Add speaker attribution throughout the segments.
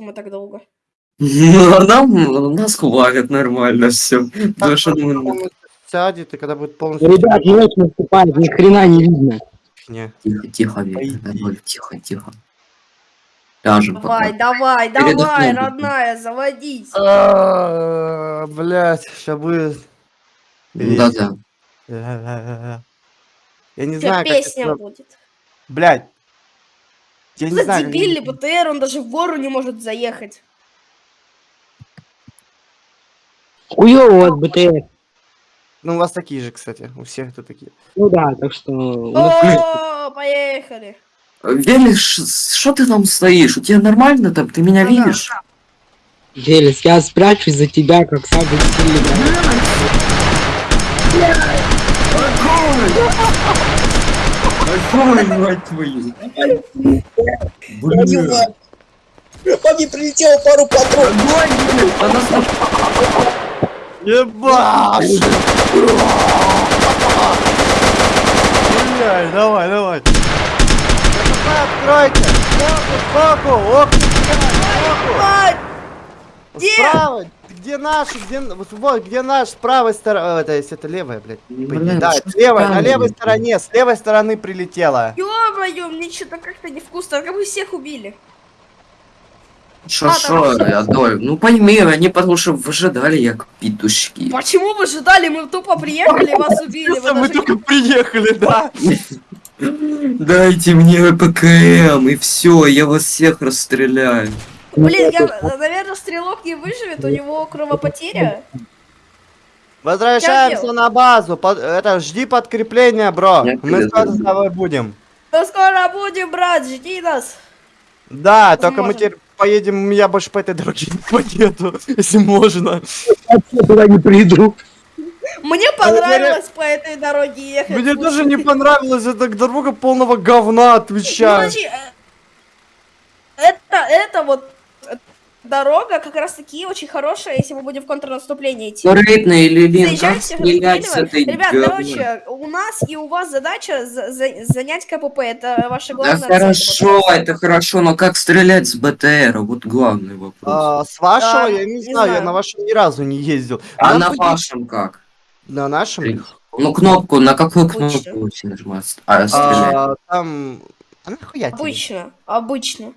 Speaker 1: мы так долго?
Speaker 2: Ну, а нам, нас хвалят нормально все. Потому что
Speaker 3: Когда полностью сядет, и когда будет полностью...
Speaker 4: Ребят, ночь наступает, ни хрена не видно.
Speaker 3: фигня.
Speaker 2: Тихо, тихо, давай, тихо, тихо. Ляжем
Speaker 1: Давай,
Speaker 2: пока.
Speaker 1: давай,
Speaker 2: Передохнем
Speaker 1: давай, родная, заводись.
Speaker 3: А, Блять, сейчас будет...
Speaker 2: Да-да.
Speaker 3: Я не
Speaker 1: тебя
Speaker 3: знаю, как
Speaker 1: песня
Speaker 3: это...
Speaker 1: будет.
Speaker 3: Блять. Я не
Speaker 1: За
Speaker 3: знаю, как-
Speaker 1: дебильный БТР, он даже в гору не может заехать.
Speaker 4: Хуёво у вас БТР.
Speaker 3: Ну, у вас такие же, кстати. У всех это такие.
Speaker 4: Ну да, так что...
Speaker 1: О, поехали.
Speaker 2: Велиш, что ты там стоишь? У тебя нормально там? Ты меня
Speaker 1: Ага.
Speaker 2: видишь?
Speaker 4: Велес, я спрячусь за тебя, как самый сильный
Speaker 2: Ой, мать твою. Блин.
Speaker 5: По мне прилетело пару патронов.
Speaker 2: Огонь, блин. А нас на-
Speaker 3: Ебаш! Блядь, давай, давай. Откройте! Сбоку, сбоку! Ох,
Speaker 1: Где?
Speaker 3: Справа! Где наши? Где... Вот, вот, где наш? С правой стороны... Это, если это левая, блядь.
Speaker 2: Блин,
Speaker 3: да,
Speaker 2: что
Speaker 3: это левая, на левой стороне, с левой стороны прилетела.
Speaker 1: Ё-моё, мне что-то как-то невкусно, как вы всех убили.
Speaker 2: Шо,
Speaker 1: А,
Speaker 2: шо, Адольф? Ну пойми, они потому что выжидали, як петушки.
Speaker 1: Почему вы ждали? Мы тупо приехали, вас убили. Вы
Speaker 3: Мы
Speaker 1: даже
Speaker 3: только приехали, да.
Speaker 2: Дайте мне ПКМ, и все, я вас всех расстреляю.
Speaker 1: Блин, я, наверное, стрелок не выживет, у него кровопотеря.
Speaker 3: Возвращаемся на базу. Под- Это, жди подкрепления, бро.
Speaker 2: Я
Speaker 3: Мы скоро с тобой будем.
Speaker 1: Ну скоро будем, брат, жди нас.
Speaker 3: Да, только мы
Speaker 1: Возможно.
Speaker 3: теперь поедем, я больше по этой дороге не поеду, если можно.
Speaker 4: Я туда не приду.
Speaker 1: Мне понравилось по этой дороге ехать.
Speaker 3: Мне даже не понравилась эта дорога полного говна,
Speaker 1: Ну,
Speaker 3: отвечаю.
Speaker 1: э, это, это вот дорога как раз таки очень хорошая, если мы будем в контрнаступление идти.
Speaker 2: Как стрелять с этой
Speaker 1: расстреливай. Ребят, короче, у нас и у вас задача за- за- занять КПП. Это ваша
Speaker 2: Да
Speaker 1: главная цель.
Speaker 2: хорошо,
Speaker 1: Вот
Speaker 2: это хорошо, но как стрелять с БТР? Вот главный вопрос.
Speaker 3: А, с вашего
Speaker 1: А,
Speaker 3: я не,
Speaker 1: не
Speaker 3: знаю, я
Speaker 1: знаю.
Speaker 3: на вашем ни разу не ездил.
Speaker 2: А
Speaker 3: Нам
Speaker 2: на
Speaker 3: будет-
Speaker 2: вашем как?
Speaker 3: На нашем?
Speaker 2: Ну кнопку, на какую
Speaker 1: Обычно.
Speaker 2: кнопку нажимать? А, стрелять.
Speaker 3: А, там... А нахуя тебе?
Speaker 1: Обычно,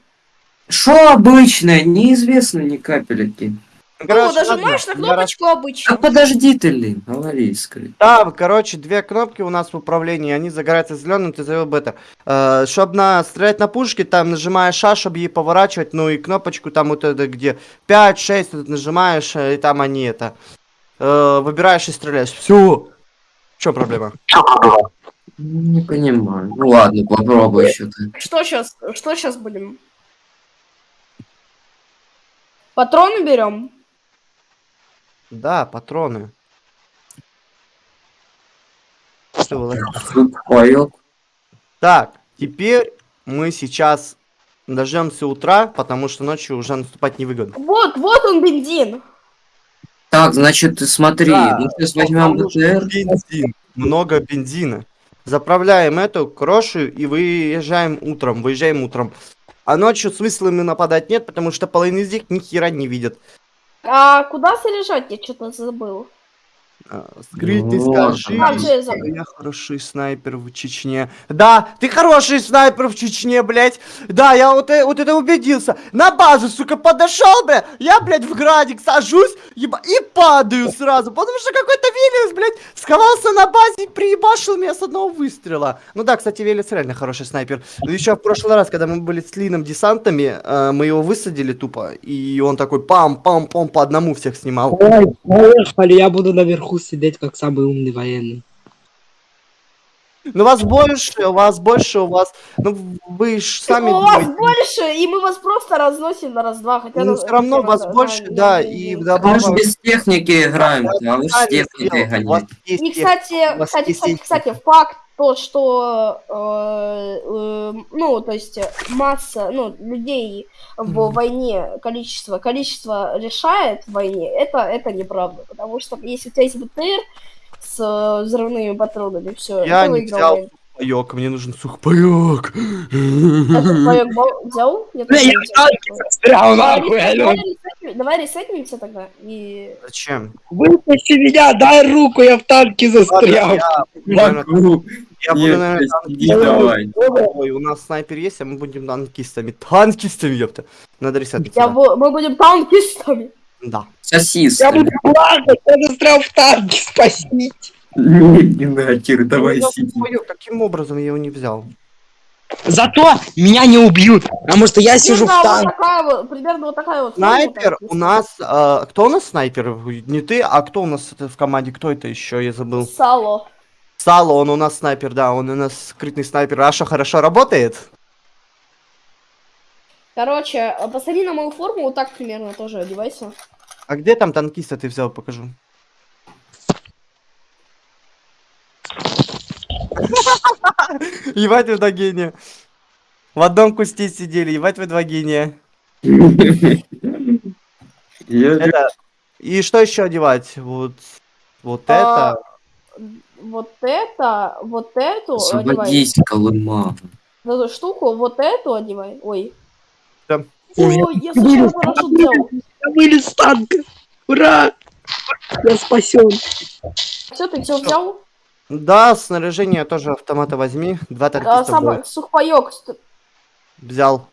Speaker 2: Что обычное? Неизвестно ни капельки.
Speaker 3: Ну,
Speaker 1: Ну,
Speaker 3: короче,
Speaker 1: нажимаешь на
Speaker 3: ладно,
Speaker 1: кнопочку обычно.
Speaker 2: А подожди ты, Лин, говори скорее.
Speaker 3: Там, короче, две кнопки у нас в управлении, они загораются зеленым, ты завел бета. Э, чтобы на, стрелять на пушке, там нажимаешь А, чтобы ей поворачивать, ну и кнопочку там вот это где 5, 6 тут нажимаешь, э, и там они это, э, выбираешь и стреляешь. Все. В чем проблема?
Speaker 2: Не понимаю. Ну ладно, попробуй еще ты.
Speaker 1: Что сейчас? Что сейчас будем? Патроны берем?
Speaker 3: Да, патроны. Что было? Так, теперь мы сейчас дождемся утра, потому что ночью уже наступать невыгодно.
Speaker 1: Вот, вот он бензин.
Speaker 2: Так, значит, ты смотри,
Speaker 3: Да,
Speaker 2: мы сейчас возьмем БТР.
Speaker 3: Бензин. Много бензина. Заправляем эту крошу и выезжаем утром. Выезжаем утром. А ночью смысла им нападать нет, потому что половина из них ни хера не видят.
Speaker 1: А куда заряжать? Я что-то забыл.
Speaker 3: А, Скрыть
Speaker 2: Вот
Speaker 3: скажи.
Speaker 1: А, я
Speaker 3: хороший снайпер в Чечне. Да, ты хороший снайпер в Чечне, блядь. Да, я вот, э- вот это убедился. На базу, сука, подошел, бля. Я, блядь, в градик сажусь еба- и падаю сразу. Потому что какой-то Велес, блядь, сховался на базе и приебашил меня с одного выстрела. Ну да, кстати, Велес реально хороший снайпер. Еще в прошлый раз, когда мы были с Лином десантами, э, мы его высадили тупо. И он такой пам-пам-пам по одному всех снимал.
Speaker 4: Ой, поехали, я буду наверху сидеть, как самый умный военный.
Speaker 3: Ну вас больше, у вас больше, у вас... Ну вы ж сами
Speaker 1: У вас больше, и мы вас просто разносим на раз-два. Хотя
Speaker 3: Ну все равно вас больше, да, и
Speaker 2: А мы же без техники играем, а вы же с техникой
Speaker 3: есть
Speaker 1: И, кстати, кстати, кстати, факт то, что, э, э, ну, то есть масса, ну, людей в войне, количество, количество решает в войне, это, это неправда, потому что если у тебя есть БТР с э, взрывными патронами, все,
Speaker 3: Я
Speaker 1: ты
Speaker 3: не
Speaker 1: выиграл
Speaker 3: взял
Speaker 1: войну.
Speaker 3: Сухпайок, мне нужен сухпайок.
Speaker 1: Я сухпайок взял? Я
Speaker 4: я
Speaker 1: взял.
Speaker 4: нахуй,
Speaker 1: Давай
Speaker 4: алё.
Speaker 1: ресетнем- Давай ресетнимся тогда. И...
Speaker 3: Зачем?
Speaker 4: Выпусти меня, дай руку, я в танке застрял.
Speaker 3: Я, наверное,
Speaker 2: Могу.
Speaker 3: я буду,
Speaker 2: Нет,
Speaker 3: наверное,
Speaker 2: иди давай.
Speaker 3: Ой, у нас снайпер есть, а мы будем танкистами. Танкистами, ёпта. Надо ресетнуться.
Speaker 1: Я
Speaker 3: да.
Speaker 1: бу- Мы будем танкистами.
Speaker 3: Да.
Speaker 2: Сосиски.
Speaker 4: Я буду плакать, я застрял в танке, спасите.
Speaker 2: Нет, не нахер, давай сиди.
Speaker 3: Каким образом я его не взял?
Speaker 4: Зато меня не убьют, потому что я сижу в
Speaker 1: Примерно вот
Speaker 4: танке.
Speaker 1: такая вот- Примерно вот такая вот.
Speaker 3: Снайпер у нас... э, кто у нас снайпер? Не ты, а кто у нас в команде? Кто это еще? Я забыл.
Speaker 1: Сало.
Speaker 3: Сало, он у нас снайпер, да, он у нас скрытный снайпер. А что, хорошо работает?
Speaker 1: Короче, а посмотри на мою форму, вот так примерно тоже одевайся.
Speaker 3: А где там танкиста ты взял, покажу. Ебать вы два гения. В одном кусте сидели, ебать вы два гения. Это... И что еще одевать? Вот, вот
Speaker 1: А,
Speaker 3: это.
Speaker 1: Вот это, вот эту одевай.
Speaker 2: Освободись, Колыма.
Speaker 1: Вот эту штуку, вот эту одевай. Ой.
Speaker 3: Да.
Speaker 1: Ой, я случайно парашют взял.
Speaker 4: Я вылез с танка. Ура! Я спасен.
Speaker 1: Все, ты все взял?
Speaker 3: Да, снаряжение тоже автомата возьми. Два
Speaker 1: А,
Speaker 3: танкиста
Speaker 1: сам, сухпайок.
Speaker 3: Взял.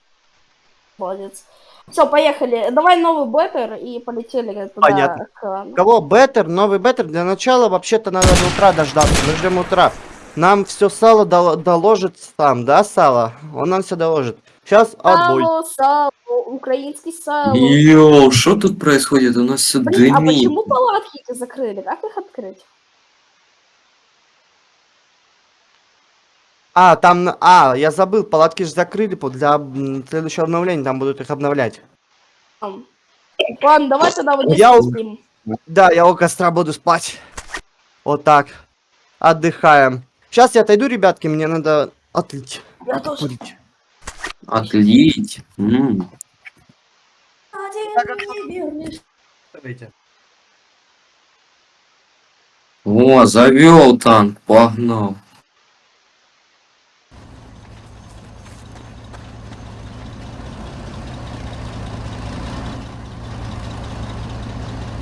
Speaker 1: Молодец. Все, поехали. Давай новый беттер и полетели туда.
Speaker 3: Понятно.
Speaker 1: к-
Speaker 3: Кого? Беттер? Новый беттер? Для начала вообще-то надо до утра дождаться. Мы ждем утра. Нам все сало дол- доложит сам, да, сало? Он нам все доложит. Сейчас отбой.
Speaker 1: Сало, сало, украинский сало.
Speaker 2: Йоу, что тут происходит? У нас все
Speaker 1: Блин, а
Speaker 2: дымит.
Speaker 1: почему палатки закрыли? Как их открыть?
Speaker 3: А, там, на- а, я забыл, палатки же закрыли для м, следующего обновления, там будут их обновлять.
Speaker 1: Ладно, давай тогда вот здесь
Speaker 3: Я у-
Speaker 1: спим.
Speaker 3: Да, я у костра буду спать. Вот так. Отдыхаем. Сейчас я отойду, ребятки, мне надо отлить.
Speaker 1: Я тоже.
Speaker 2: Отлить. М.
Speaker 3: Давайте.
Speaker 2: О, завел танк, погнал.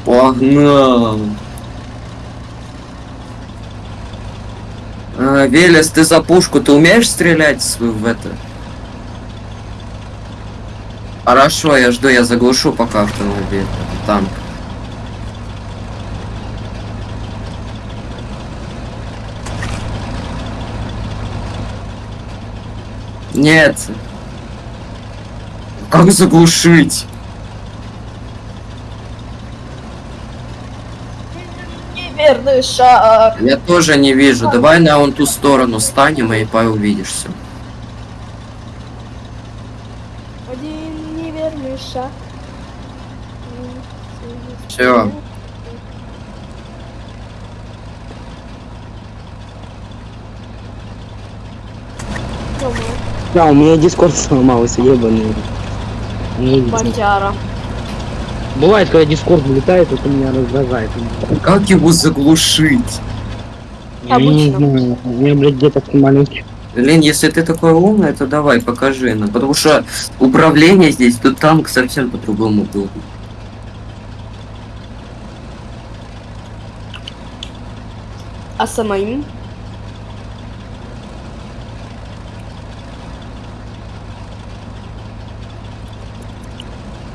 Speaker 2: Погнал. А, Велес, ты за пушку, ты умеешь стрелять в это? Хорошо, я жду, я заглушу пока автомобиль, танк. Нет. Как заглушить?
Speaker 1: Неверный шаг.
Speaker 2: Я тоже не вижу. Давай на вон ту сторону станем и увидишь все.
Speaker 1: Один неверный шаг.
Speaker 2: Всё.
Speaker 4: Да, у меня дискорд сломался, ебаный.
Speaker 1: Бандяра.
Speaker 4: Бывает, когда дискорд вылетает, это меня раздражает.
Speaker 2: Как его заглушить?
Speaker 4: Я не знаю, у меня, блядь, где-то маленький.
Speaker 2: Лен, если ты такой умный, то давай, покажи нам. Потому что управление здесь, тут танк совсем по-другому был.
Speaker 1: А самим?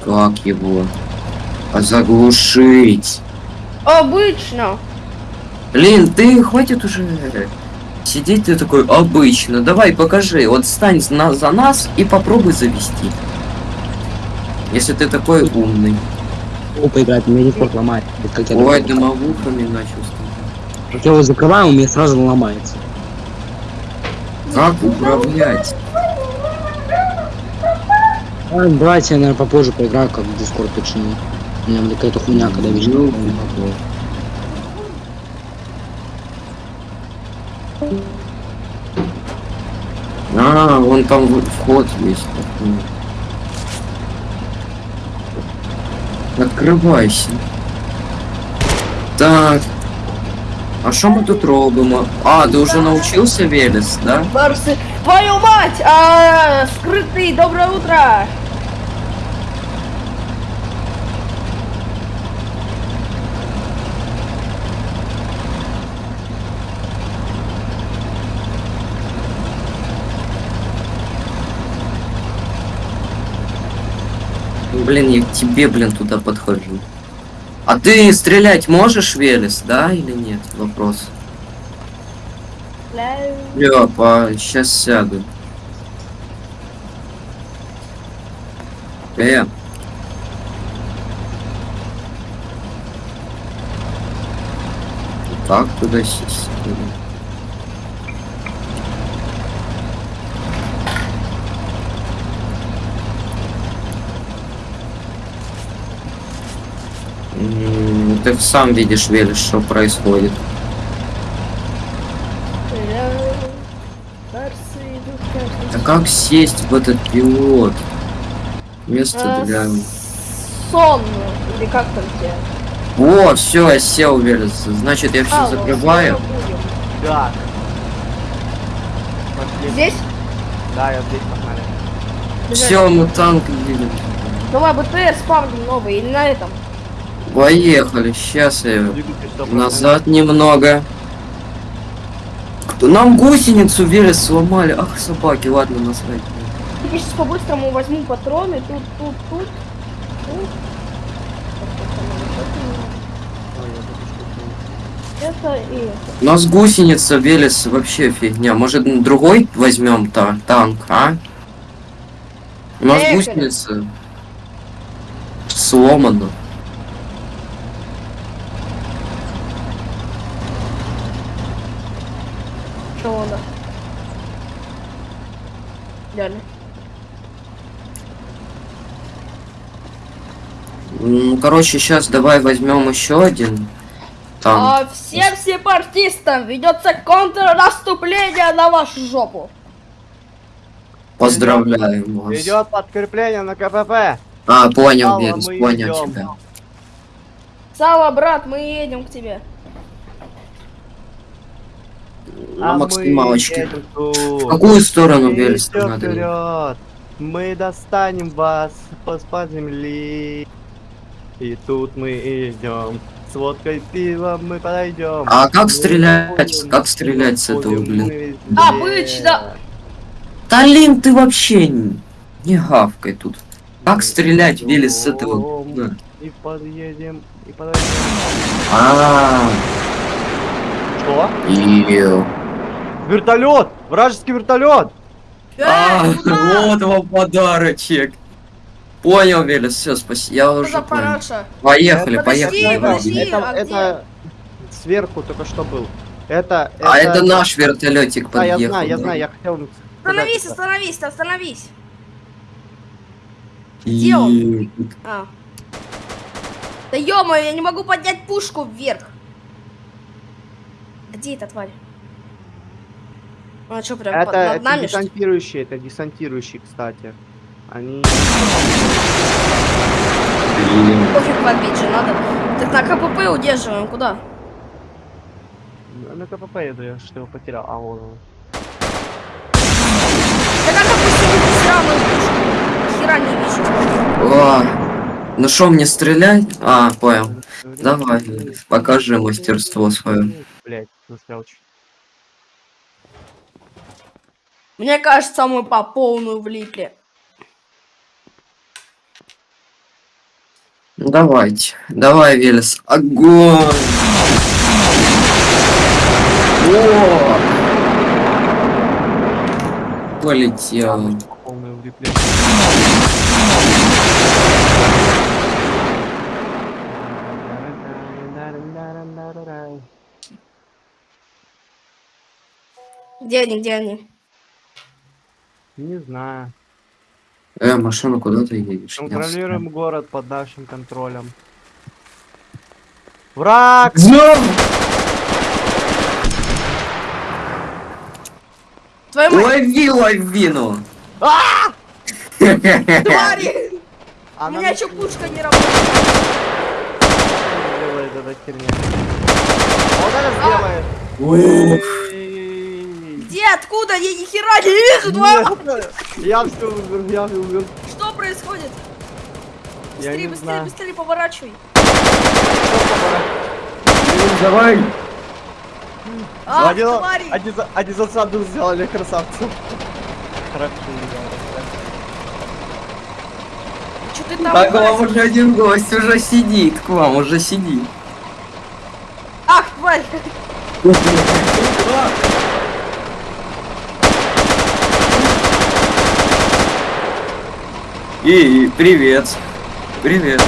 Speaker 2: Как его? А заглушить?
Speaker 1: Обычно.
Speaker 2: Блин, ты хватит уже сидеть, ты такой обычно. Давай, покажи. Вот стань на- за нас и попробуй завести. Если ты такой умный.
Speaker 4: Опа, играть, у меня дискорд ломает. Вот как я,
Speaker 2: Ой, дымовухами начал стать.
Speaker 4: как я его закрываю, у меня сразу ломается.
Speaker 2: Как управлять?
Speaker 4: А, давайте я, наверное, попозже поиграю, как дискорд починю. У меня блядь, какая-то хуйня, когда.
Speaker 2: Ёлки-палки. А, вон там вход есть. Открывайся. Так. А що ми тут робимо? А, ти вже навчився Велес, да?
Speaker 1: Барсы, твою мать! А, скрытый, доброе утро!
Speaker 2: Блин, я к тебе, блин, туда подхожу. А ты стрелять можешь, Велес, да или нет? Вопрос. Лёпа, сейчас сяду. Э. Как туда сесть? М, Ты сам видишь, Велес, что происходит. А как сесть в этот пилот? Место
Speaker 1: А,
Speaker 2: для...
Speaker 1: Сон, или как там тебе?
Speaker 2: О, все, я сел, Велес. Значит, я все закрываю.
Speaker 1: скоро будем.
Speaker 3: Да. Пошли.
Speaker 1: Здесь?
Speaker 3: Да, я здесь погнали.
Speaker 2: Все, мы танк видим.
Speaker 1: Давай БТР спавним новый или на этом?
Speaker 2: Поехали, сейчас я
Speaker 3: Двигатель 100%.
Speaker 2: назад немного. Нам гусеницу Велес сломали. Ах, собаки, ладно, насрать.
Speaker 1: Я сейчас по-быстрому возьму патроны. Тут, тут, тут. Это и это.
Speaker 2: У нас гусеница Велес вообще фигня. Может, другой возьмем та танк, а? У нас
Speaker 1: Поехали.
Speaker 2: гусеница сломана.
Speaker 1: Что надо? Реально.
Speaker 2: М, Короче, сейчас давай возьмем еще один танк.
Speaker 1: А всем сепаратистам ведется контрнаступление на вашу жопу.
Speaker 2: Поздравляем вас.
Speaker 3: Идет подкрепление на КПП.
Speaker 2: А, понял, Велес,
Speaker 3: мы
Speaker 2: понял
Speaker 3: идем.
Speaker 2: тебя.
Speaker 1: Сава, брат, мы едем к тебе.
Speaker 2: На
Speaker 3: А
Speaker 2: максималочке. В какую сторону,
Speaker 3: идем
Speaker 2: надо?
Speaker 3: вперед. Мы достанем вас под земли. И тут мы идем. С водкой пивом мы подойдем.
Speaker 2: А как
Speaker 3: Мы
Speaker 2: стрелять?
Speaker 3: будем,
Speaker 2: Как стрелять с этого, блин?
Speaker 1: Обычно.
Speaker 2: Талин, ты вообще не, не гавкай тут. Как стрелять, Велес, с этого?
Speaker 3: Идем,
Speaker 2: Да.
Speaker 3: И подъедем, и подойдем.
Speaker 2: А,
Speaker 3: Что?
Speaker 2: Ё.
Speaker 3: Вертолет! Вражеский вертолет!
Speaker 2: А, вот вам подарочек. Понял, Велес, все, спасибо. Я уже понял. Поехали,
Speaker 1: Подожди,
Speaker 2: поехали.
Speaker 1: подожди.
Speaker 2: Вадим.
Speaker 3: это,
Speaker 1: а
Speaker 3: это сверху только что был. Это,
Speaker 2: А это наш вертолетик
Speaker 3: Да, я
Speaker 2: подъехал.
Speaker 3: знаю, я знаю, я хотел...
Speaker 1: Остановись, остановись, остановись. Где он? А. Да ё я не могу поднять пушку вверх. Где эта тварь? А что, прям
Speaker 3: Это,
Speaker 1: под- над
Speaker 3: это
Speaker 1: нами,
Speaker 3: десантирующие, это десантирующие, кстати. Они...
Speaker 1: Пофиг подбить же надо. Так на КПП удерживаем, куда?
Speaker 3: На КПП еду, я что его потерял. А, вон он.
Speaker 1: Да как опустили сраную пушку? Хера не вижу.
Speaker 2: О, ну что, мне стрелять? А, понял. Давай, покажи мастерство свое.
Speaker 3: Блять, застрял чуть.
Speaker 1: Мне кажется, мы по полную влипли.
Speaker 2: Ну давайте. Давай, Велес. Огонь! О! Полетел.
Speaker 1: Где они, где они?
Speaker 3: Не знаю.
Speaker 2: Э, машина, куда ты едешь?
Speaker 3: Контролируем город под нашим контролем. Враг!
Speaker 2: встал.
Speaker 1: Твою мать,
Speaker 2: Лови лавину!
Speaker 1: твари! У
Speaker 3: Она
Speaker 1: меня что пушка не работает?
Speaker 3: делает эта херня. Вот это сделаем.
Speaker 1: Откуда? Я ни хера не вижу, два.
Speaker 3: Нет, Я все умер, я умер.
Speaker 1: Что происходит?
Speaker 3: Я
Speaker 1: Быстрее, быстрее,
Speaker 3: знаю.
Speaker 1: быстрее поворачивай.
Speaker 2: Давай.
Speaker 1: А,
Speaker 3: Один-
Speaker 1: твари!
Speaker 3: Они, за- они засаду сделали, красавцы. Хорошо,
Speaker 1: Что ты там?
Speaker 2: Так, к вам уже один гость уже сидит, к вам уже сидит.
Speaker 1: Ах, тварь!
Speaker 2: И, привет. Привет.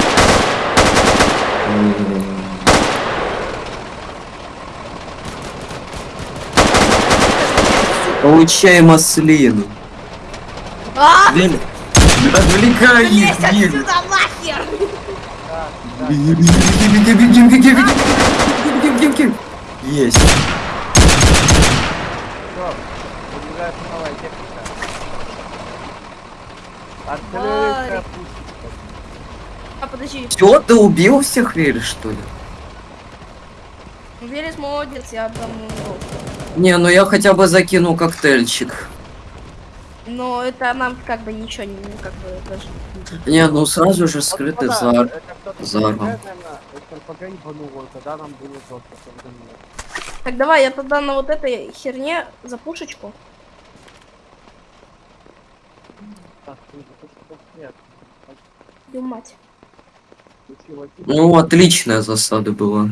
Speaker 2: Получай маслину.
Speaker 1: А,
Speaker 2: Вель, Отвлекай их,
Speaker 1: лезь
Speaker 2: Вель.
Speaker 1: отсюда нахер!
Speaker 2: Беги, беги, беги, беги, беги, беги, беги, беги, беги. Есть.
Speaker 3: Подвигает Артиллерийская
Speaker 1: А, подожди.
Speaker 2: Все, ты убил всех, Вель, что ли?
Speaker 1: Велес молодец, я отдам.
Speaker 2: Не, ну я хотя бы закинул коктейльчик.
Speaker 1: Но это нам как бы ничего не, ну, как бы даже...
Speaker 2: Не, ну сразу же скрытый зар. заром.
Speaker 1: Так, давай, я тогда на вот этой херне за пушечку.
Speaker 3: Так, ты же, ты что, нет.
Speaker 1: Твою мать.
Speaker 2: Ну, отличная засада была.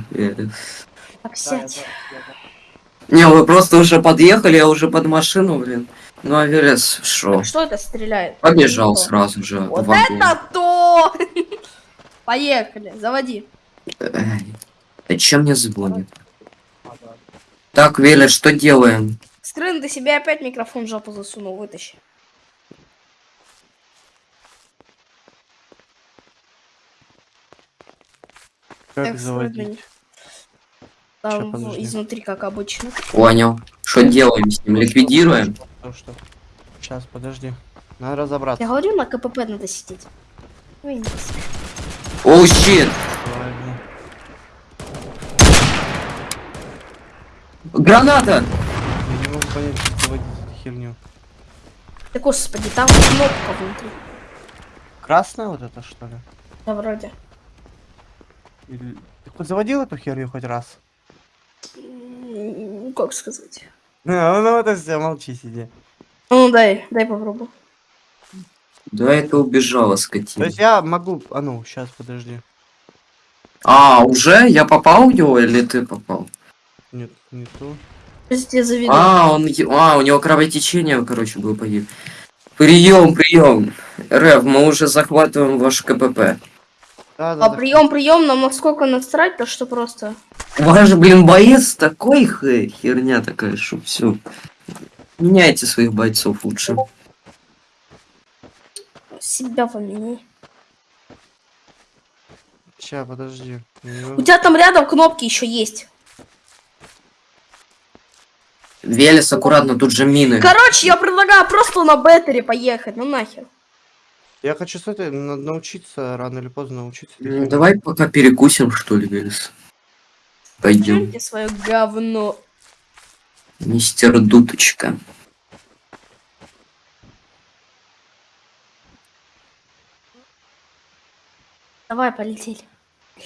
Speaker 1: Так, сядь.
Speaker 3: это- это-
Speaker 2: Не, вы просто уже подъехали, я уже под машину, блин. Ну, а Велес, шо?
Speaker 1: Что это стреляет?
Speaker 2: Побежал
Speaker 1: Что?
Speaker 2: сразу же.
Speaker 1: Вот это то! Поехали, заводи.
Speaker 2: Эй, Зачем мне звонит?
Speaker 3: а.
Speaker 2: Так, Велес, что делаем?
Speaker 1: Скрын, ты себе опять микрофон в жопу засунул, вытащи.
Speaker 3: Как
Speaker 1: Так,
Speaker 3: заводить?
Speaker 1: Там
Speaker 3: подожди.
Speaker 1: изнутри, как обычно.
Speaker 2: Понял. Что делаем с ним? Ликвидируем?
Speaker 3: Ну что? Сейчас, подожди. Надо разобраться.
Speaker 1: Я говорю, на КПП надо сидеть. Ну.
Speaker 2: Оу, щит! Граната!
Speaker 3: Я не могу понять, как заводить эту херню.
Speaker 1: Да господи, там кнопка внутри.
Speaker 3: Красная вот это что ли?
Speaker 1: Да, вроде.
Speaker 3: Или- Ты хоть заводил эту херню хоть раз?
Speaker 1: М, Как сказать?
Speaker 3: Ну, ну это все, молчи, сиди.
Speaker 1: Ну, дай, дай попробую.
Speaker 2: Да, это убежала
Speaker 3: То
Speaker 2: скотина.
Speaker 3: есть я могу... А ну, сейчас, подожди.
Speaker 2: А, уже? Я попал в него или ты попал?
Speaker 3: Нет, не
Speaker 1: заведу.
Speaker 2: А, он... е- А, у него кровотечение, короче, было погиб. Прием, прием. Рев, мы уже захватываем ваш КПП.
Speaker 3: Да, да,
Speaker 1: А
Speaker 3: да.
Speaker 1: прием, прием, нам насколько насрать, то что просто.
Speaker 2: Ваш, блин, боец такой херня такая, что все. Меняйте своих бойцов лучше.
Speaker 1: Себя поменяй.
Speaker 3: Ща, подожди.
Speaker 1: У тебя там рядом кнопки еще есть.
Speaker 2: Велес, аккуратно, тут же мины.
Speaker 1: Короче, я предлагаю просто на беттере поехать. Ну нахер.
Speaker 3: Я хочу с этой на- научиться, рано или поздно научиться. херне.
Speaker 2: Давай пока перекусим, что ли, Велес. Пойдем.
Speaker 1: Жрите свое говно.
Speaker 2: Мистер Дуточка.
Speaker 1: Давай, полетели.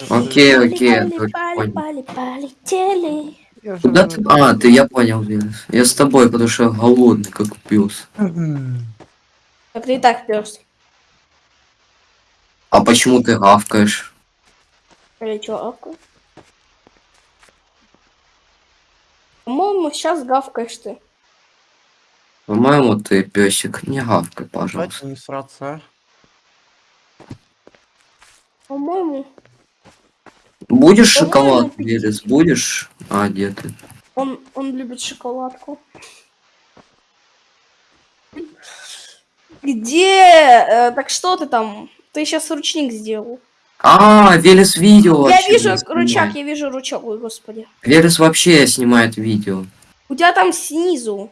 Speaker 2: Окей, окей,
Speaker 1: полетели.
Speaker 3: Я уже
Speaker 2: Куда ты? А, ты, я понял, Велес. Я с тобой, потому что я голодный, как пес.
Speaker 1: Так ты и так пес.
Speaker 2: А почему ты гавкаешь?
Speaker 1: Или чё, авка? По-моему, сейчас гавкаешь ты.
Speaker 2: По-моему, ты песик. Не гавкай, пожалуйста.
Speaker 3: Давайте не сраться, а.
Speaker 1: По-моему,
Speaker 2: Будешь шоколад, Велес? Будешь? А, где ты?
Speaker 1: он, он любит шоколадку. Где? Э, так что ты там? Ты сейчас ручник сделал.
Speaker 2: А, Велес видео
Speaker 1: я вижу
Speaker 2: снимает.
Speaker 1: рычаг, я вижу рычаг, ой, господи.
Speaker 2: Велес вообще снимает видео.
Speaker 1: У тебя там снизу.